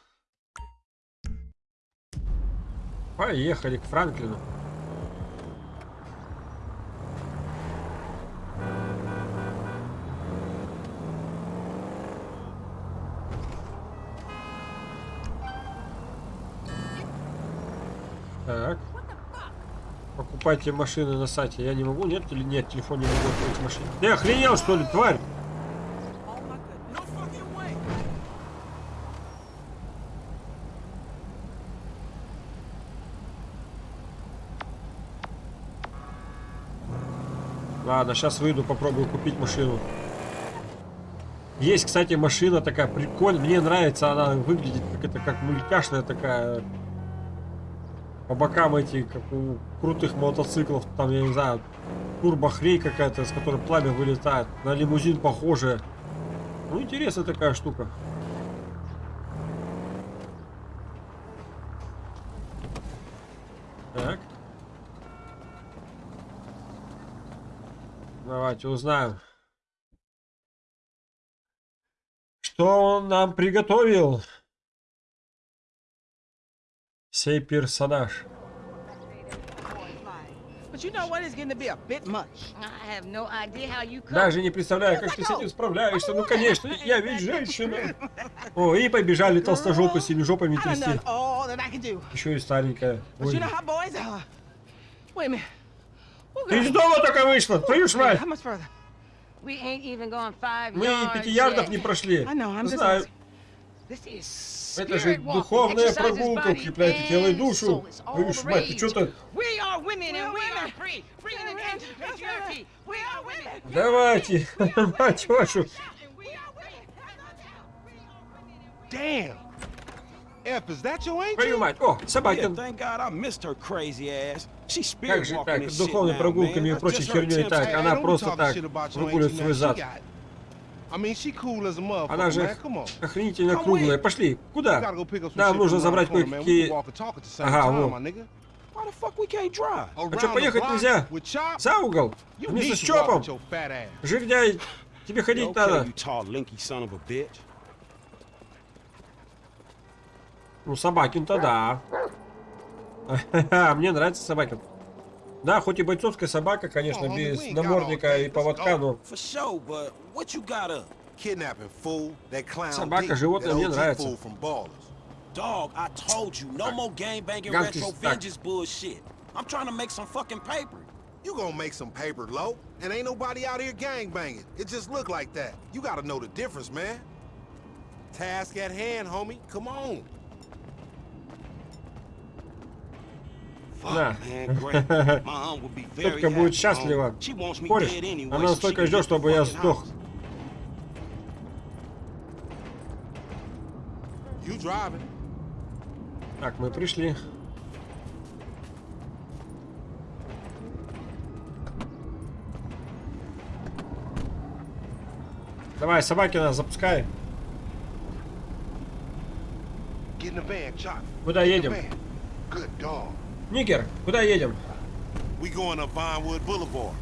Поехали к Франклину. Покупайте машины на сайте. Я не могу, нет или нет, телефон не могу открыть машину. Ты охренел, что ли, тварь? Ладно, сейчас выйду, попробую купить машину. Есть, кстати, машина такая прикольная. Мне нравится, она выглядит как это как мультяшная такая. По бокам эти, как у крутых мотоциклов, там, я не знаю, турбохрей какая-то, с которой пламя вылетает. На лимузин похожая. Ну, интересная такая штука. Так. Давайте узнаем. Что он нам приготовил? How you Даже не представляю, как ты с этим справляешься. Ну, <laughs> конечно, я ведь женщина. О, и побежали толстожопы с жопами трясти. Еще и старенькая. Ой. Ты из дома только вышла, твою ж мать! Мы и пяти ярдов не прошли. Знаю. Asking. This is Это же spirit walking. духовная прогулка, body укрепляет тело и душу. the мать, ты что-то... We are women and we are free. Freeing an end to patriarchy. We are women. Давайте, мать вашу. Damn. F, is that your angel? Твою мать. О, Yeah, Собакин. thank God I missed her crazy ass. She Как же так, духовной прогулками и прочей херней так? Она просто так выгуливает свой зад. Она же man. Come on. охренительно Come круглая. Пошли. Куда? gotta go pick up some Нам нужно забрать кое-какие... walk and talk at the same Ага, time, во. my nigga. Why the fuck we can't drive? А что, поехать нельзя? За угол? You Вместе need с Чопом? with your fat ass. Жирняй, тебе ходить надо. you tall, linky son of a bitch. Ну, Собакин-то да. Мне нравится Собакин. Да, хоть и бойцовская собака, конечно, Oh, homie, без we ain't got all намордника day. и Let's поводка, go. но For sure, but what you got up? Kidnapping fool, that clown Собака, Pete, животное that мне OG нравится. fool from Ballers. Dog, I told you, no more gang banging Ганки, retro так. vengeance bullshit. I'm trying to make some fucking paper. You gonna make some paper, low, and ain't nobody out here gang banging. It just look like that. You gotta know the difference, man. Task at hand, homie. Come on. Да. Тетка будет счастлива. anyway, Она can ждет, чтобы я сдох. Так, мы пришли. Давай, запускай. The van, Chuck. Куда едем? Good dog. Нигер, куда едем? We going up Vinewood Boulevard.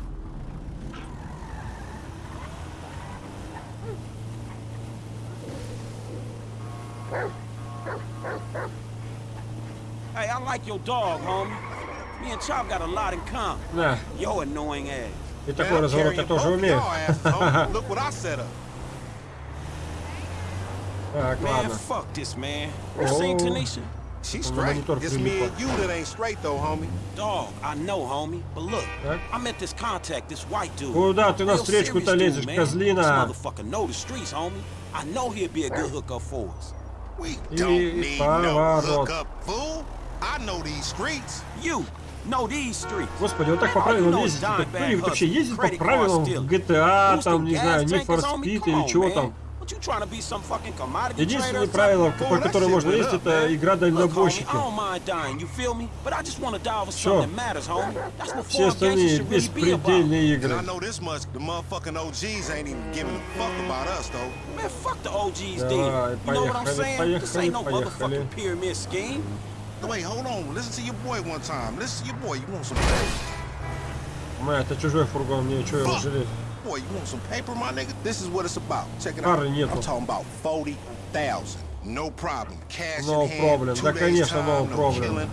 Hey, I like your dog, homie. Me and Chop got a lot in common. Да. Yo annoying ass. И такой разворот я тоже умею. <laughs> Look what I set up. Так, Man, ладно. fuck this, man. You seen Oh. Tanisha? She Он на straight. It's me and you that ain't straight though, homie. Dog, I know, homie. But look, Так. I met this contact, this white dude. Куда ты Real навстречку-то serious лезешь, козлина? This motherfucker know the streets, homie. I know he'll be a good hookup for us. We don't need no hookup, fool. I know these streets. You know these streets. Господи, вот так по правилам ездить. Кто-нибудь вообще ездит по правилам GTA, там, не знаю, Need for. Speed или чего там. What you trying to be some fucking commodity Единственное правило, по которому можно up, это игра what Все foreign остальные беспредельные And I игры. know this much, the motherfucking OGs ain't even giving a fuck about us though. Man, fuck the OGs Давай, then. You know what I'm поехали, saying? This ain't no поехали, motherfucking pyramid scheme. Wait, hold on. Listen to your boy one time. Listen to your boy. You want some Мэ, это чужой фургон, мне что его жалеть? Boy? You want some paper, my nigga? This is what it's about. Check it out. I'm talking about forty thousand. No problem. Cash No problem. Да, конечно, time, no no problem.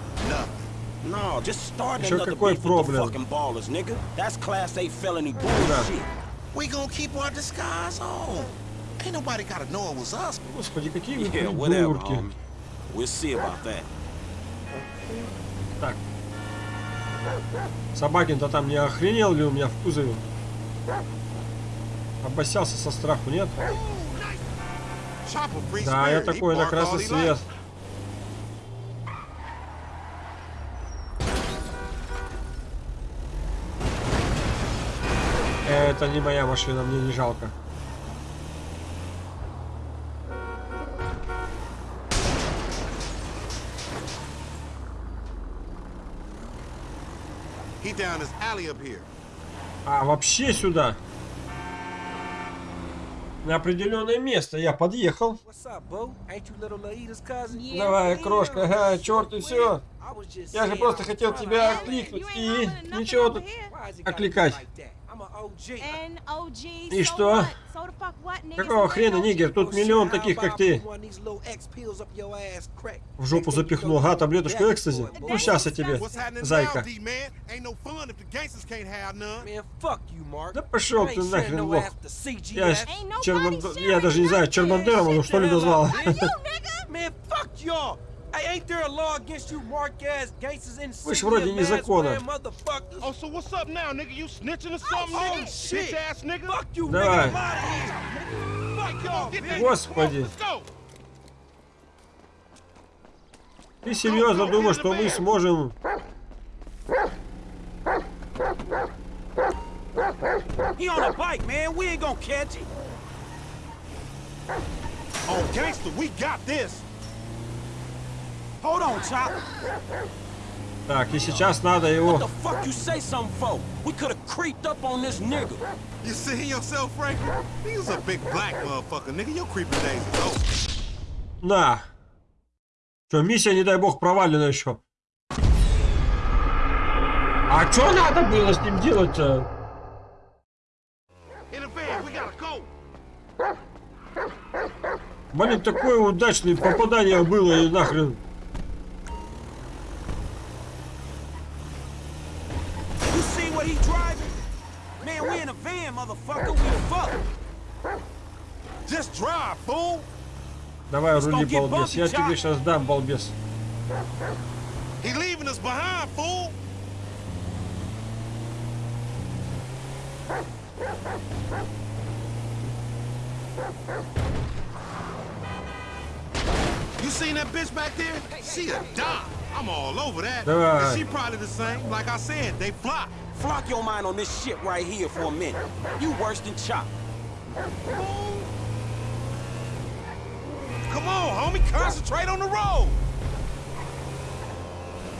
No, just start Еще another какой beef with the fucking ballers, nigga. That's class A felony bullshit. We gonna keep our disguise on. Ain't nobody gotta know it was us. Господи, какие вы Yeah, whatever, homie. We'll see about that. Так. Собакин-то там не охренел ли у меня в кузове? Обоссался со страху, нет? Да, я такой на красный свет. Это не моя машина, мне не жалко. А, вообще сюда. На определенное место я подъехал. Давай, крошка, ага, черт и все. Я же просто хотел тебя окликнуть и ничего тут окликать. И что? Какого хрена, нигер? Тут миллион таких, как ты. В жопу запихнул. Ага, таблеточку экстази. Ну, сейчас я тебе, зайка. Да пошел ты нахрен, лох. Я, Черман... я даже не знаю, Чермандером он что ли назвал. Man, fuck y'all. Hey, ain't there a law against you mark-ass gangsters in Вы ж вроде незаконно. motherfuckers? Oh, so what's up now, nigga? You snitching or something, Oh, nigga? shit. Bitch ass nigga. Fuck you, Давай. Господи. Ты серьезно думаешь, что мы сможем... He on a bike, man. We ain't gonna catch him. Oh, gangster, we got this. Hold on, Chop. Так, и сейчас надо What его... the fuck you say something for? We could have creeped up on this nigga. You see yourself, Frankie? He's a big black motherfucker, nigga. Your creeping days is over. На. Что, миссия, не дай бог, провалена еще. А что надо было с ним делать-то? In the van, we gotta go. Блин, такое удачное попадание было и нахрен. Давай, Let's рули, go get балбес. Я bumpy, тебе Chop. сейчас дам, балбес. He leaving us behind, fool. You seen that bitch back there? She a dot. I'm all over that. Давай. And she probably the same. Like I said, they flock. Flock your mind on this shit right here for a minute. You worse than Chop. Come on, homie. Concentrate on the road.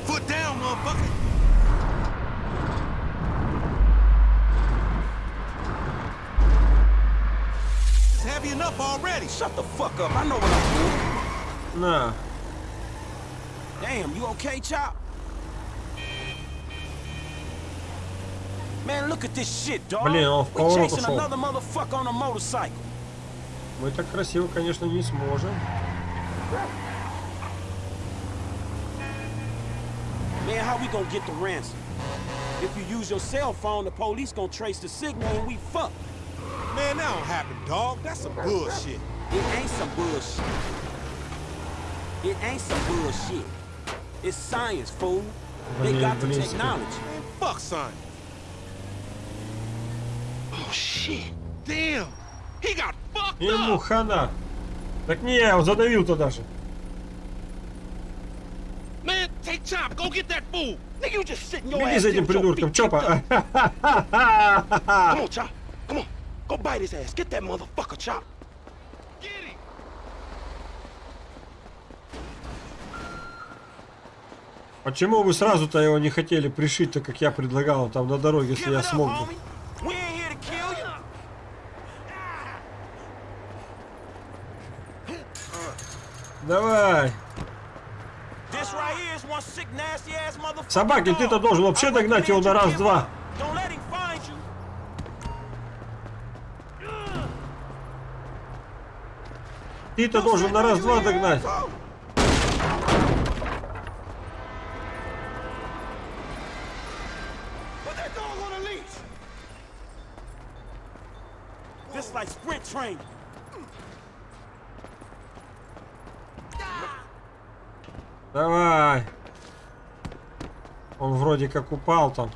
Foot down, motherfucker. It's heavy enough already. Shut the fuck up. I know what I'm На. doing. Damn, you okay, Chop? Man, look at this shit, dog. Блин, он в We поворот chasing ушел. Мы так красиво, конечно, не сможем. Man, how we gonna get the ransom? If you use your cell phone, the police gonna trace the signal and we fucked. Man, that don't happen, dog. That's some bullshit. It ain't some bullshit. It ain't some bullshit. It's science, fool. They Блин, got the блин, technology. Man, fuck science. Oh, shit. Damn. He got fucked Ему хана. Так не, он задавил туда же. Man, take Chop. Go get that fool. Nigga, you just sitting your Беги за этим придурком, Чопа. Почему вы сразу-то его не хотели пришить, так как я предлагал там на дороге, если я смог бы? homie. We ain't here to kill you. Давай. This right here is one sick, nasty ass motherfucker. Собакин, ты-то должен вообще догнать его на раз-два. Ты-то должен на раз-два догнать. Like sprint training. Давай. Он вроде как упал там.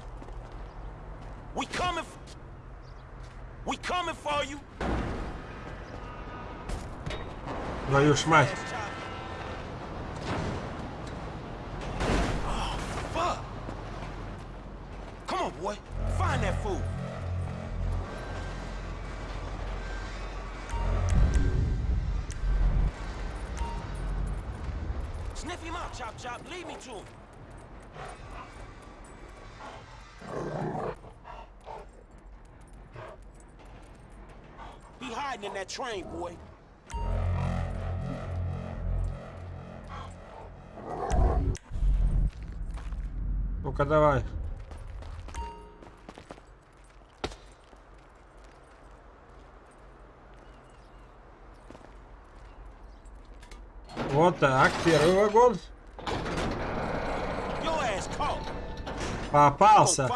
We coming. f- We coming for you. Твою ж мать. Fuck. Come on, boy. Find that fool. Sniff him out, Chop Chop. Lead me to him. He hiding in that train, boy. Ну-ка давай. Вот так, первый вагон. Попался.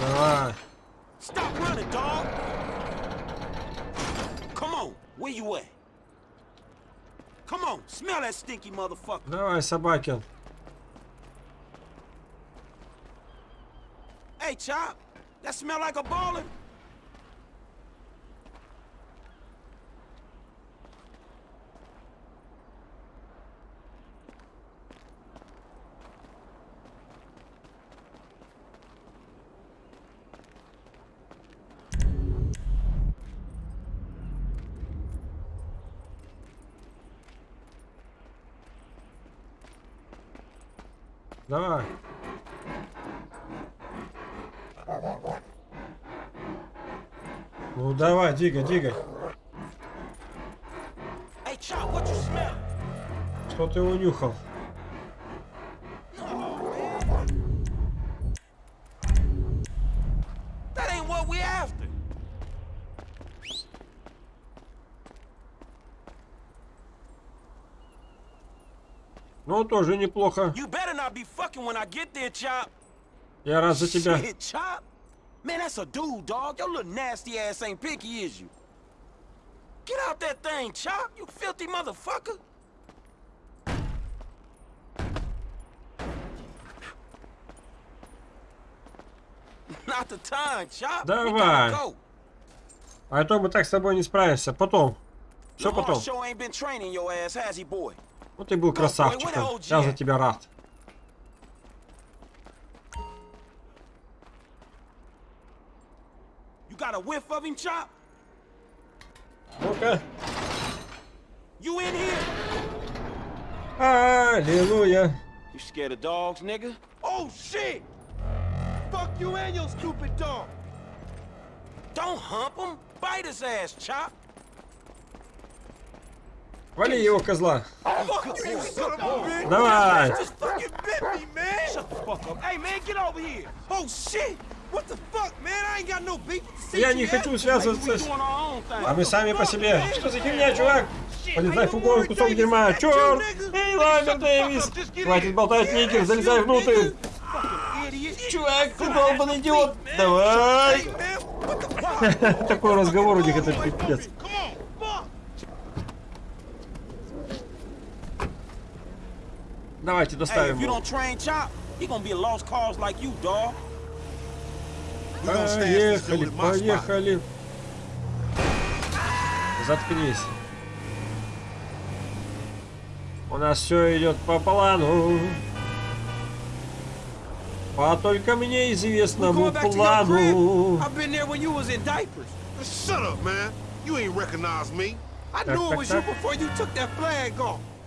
Давай. Stop running, dog. Come on, where you at? Come on, smell that stinky motherfucker. Давай, Собакин. Chop, that smell like a baller? Двигай, двигай. Что ты унюхал? Ну, тоже неплохо. Я рад за тебя. Man, that's a dude, dog. Your little nasty ass ain't picky, is you? Get out that thing, Chop. You filthy motherfucker. Not the time, Chop. Давай. А то мы так с тобой не справимся. Потом. Все потом. Ну ты был красавчиком. Я за тебя рад. You got a whiff of him, Chop? Ну-ка. You in here? Аллилуйя. You scared of dogs, nigga? Oh, shit. Fuck you and your stupid dog. Don't hump him. Bite his ass, Chop. Вали его, козла. Fuck you, you son of a bitch. Давай. You just fucking bit me, man. Shut the fuck up. Hey, man, get over here. Oh, shit. Я не хочу связываться с... А мы сами по себе. Что за херня, чувак? Полезай в фургон, кусок дерьма. Черт! Эй, Ламбер Дэвис! Хватит болтать, Никер, залезай внутрь. Чувак, ты долбанный идиот. Давай. <laughs> Такой разговор у них, это пипец. Давайте доставим if Поехали, поехали. Заткнись. У нас все идет по плану. По только мне известному плану. Так, так, так.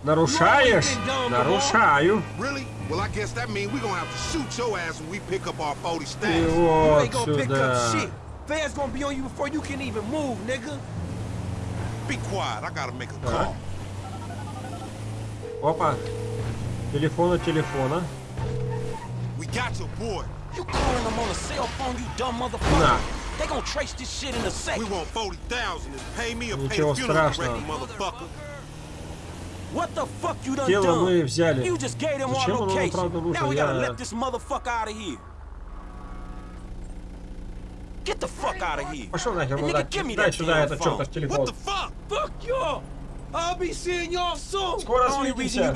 Нарушаешь? Нарушаю. Really? Well, I guess that means we're gonna have to shoot your ass when we pick up our 40 И stacks. You вот ain't gonna pick up сюда. shit. Feds gonna be on you before you can even move, nigga. Be quiet. I gotta make a call. Опа. Телефона, телефона. We got your boy. You calling them on a cell phone, you dumb motherfucker. На. They gonna trace this shit in a second. We want 40,000. Is pay me or pay Ничего the funeral страшного. director, motherfucker. What the fuck you done Тело мы взяли. You just gave them our Зачем оно нам правда нужно? Now we gotta Я- let this motherfucker out of here. Get the fuck out of here. Пошел нахер, мудак. nigga, give me Дай сюда этот phone. чертов телефон. fuck? Fuck y'all. I'll be seeing y'all soon. Скоро свидимся.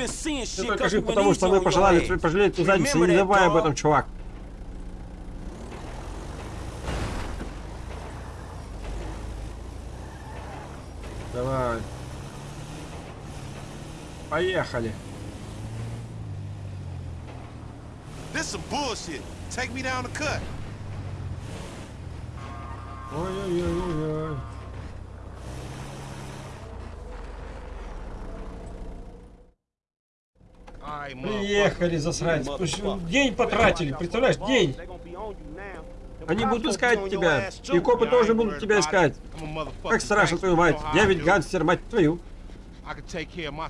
Ты только жив, потому что мы пожелали тебе пожалеть твою задницу. Не забывай об этом, чувак. Давай. Поехали. This some bullshit. Take me down the cut. Ой-ой-ой-ой. Приехали, засранец. День потратили, представляешь, день. Они будут искать тебя. И копы тоже будут тебя искать. Как страшно, твою мать. Я ведь гангстер, мать твою.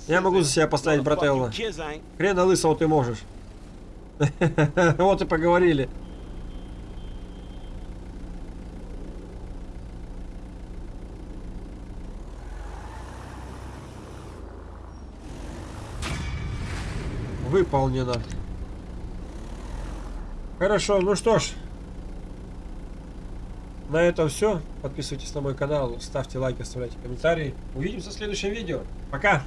Я могу за себя поставить, брателло. Хрена лысого ты можешь. <laughs> Вот и поговорили. Выполнено. Хорошо, ну что ж. На этом все. Подписывайтесь на мой канал, ставьте лайки, оставляйте комментарии. Увидимся в следующем видео. Пока!